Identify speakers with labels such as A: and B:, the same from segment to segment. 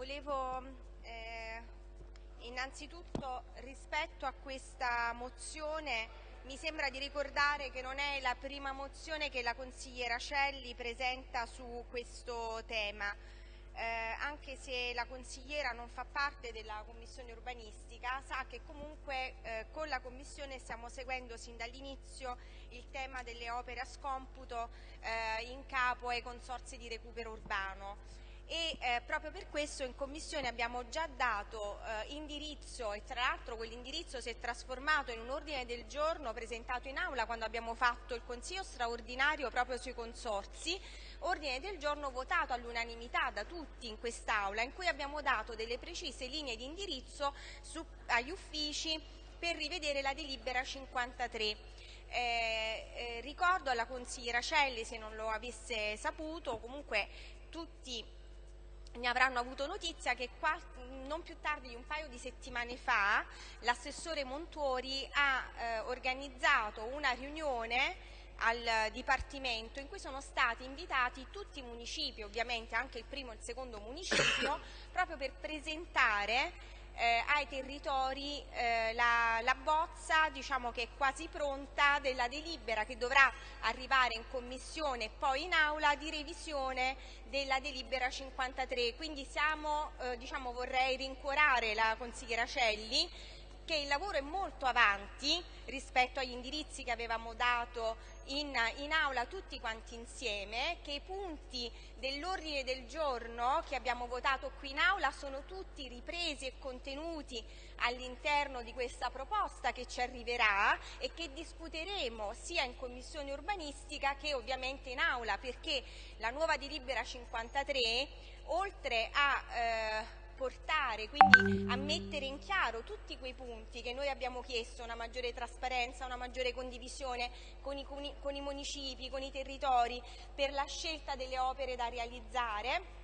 A: volevo eh, innanzitutto rispetto a questa mozione mi sembra di ricordare che non è la prima mozione che la consigliera Celli presenta su questo tema. Eh, anche se la consigliera non fa parte della commissione urbanistica, sa che comunque eh, con la commissione stiamo seguendo sin dall'inizio il tema delle opere a scomputo eh, in capo ai consorzi di recupero urbano e eh, proprio per questo in Commissione abbiamo già dato eh, indirizzo e tra l'altro quell'indirizzo si è trasformato in un ordine del giorno presentato in aula quando abbiamo fatto il Consiglio straordinario proprio sui consorzi, ordine del giorno votato all'unanimità da tutti in quest'aula in cui abbiamo dato delle precise linee di indirizzo su, agli uffici per rivedere la delibera 53. Eh, eh, ricordo alla consigliera Celli, se non lo avesse saputo, comunque tutti ne avranno avuto notizia che non più tardi di un paio di settimane fa l'assessore Montuori ha eh, organizzato una riunione al Dipartimento in cui sono stati invitati tutti i municipi, ovviamente anche il primo e il secondo municipio, proprio per presentare eh, ai territori eh, la, la, bozza diciamo che è quasi pronta della delibera che dovrà arrivare in commissione e poi in aula di revisione della delibera 53 quindi siamo, eh, diciamo, vorrei rincuorare la consigliera Celli che il lavoro è molto avanti rispetto agli indirizzi che avevamo dato in, in aula tutti quanti insieme, che i punti dell'ordine del giorno che abbiamo votato qui in aula sono tutti ripresi e contenuti all'interno di questa proposta che ci arriverà e che discuteremo sia in commissione urbanistica che ovviamente in aula perché la nuova delibera 53 oltre a eh, portare, quindi a mettere in chiaro tutti quei punti che noi abbiamo chiesto, una maggiore trasparenza, una maggiore condivisione con i, con i municipi, con i territori per la scelta delle opere da realizzare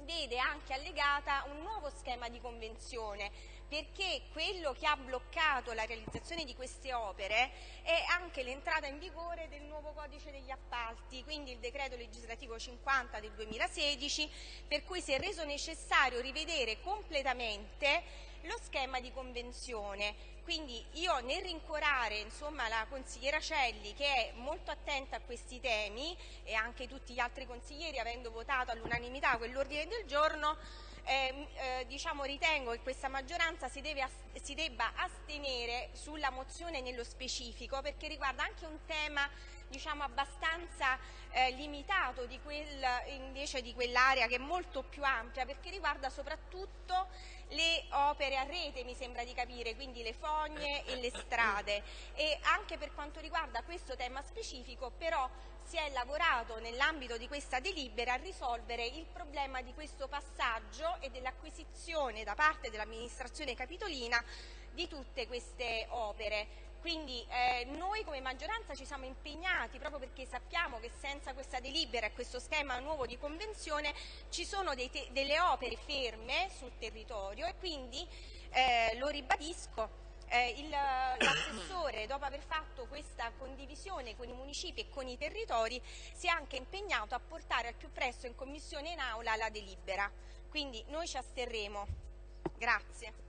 A: vede anche allegata un nuovo schema di convenzione perché quello che ha bloccato la realizzazione di queste opere è anche l'entrata in vigore del nuovo codice degli appalti, quindi il decreto legislativo 50 del 2016, per cui si è reso necessario rivedere completamente lo schema di convenzione. Quindi io nel rincuorare insomma, la consigliera Celli che è molto attenta a questi temi e anche tutti gli altri consiglieri avendo votato all'unanimità quell'ordine del giorno eh, diciamo, ritengo che questa maggioranza si, deve, si debba astenere sulla mozione nello specifico perché riguarda anche un tema diciamo, abbastanza eh, limitato di quel, invece di quell'area che è molto più ampia perché riguarda soprattutto le opere a rete mi sembra di capire, quindi le fogne e le strade. E anche per quanto riguarda questo tema specifico però si è lavorato nell'ambito di questa delibera a risolvere il problema di questo passaggio e dell'acquisizione da parte dell'amministrazione capitolina di tutte queste opere. Quindi eh, noi come maggioranza ci siamo impegnati proprio perché sappiamo che senza questa delibera e questo schema nuovo di convenzione ci sono delle opere ferme sul territorio e quindi eh, lo ribadisco eh, l'assessore, dopo aver fatto questa condivisione con i municipi e con i territori, si è anche impegnato a portare al più presto in commissione e in aula la delibera. Quindi noi ci asterremo. Grazie.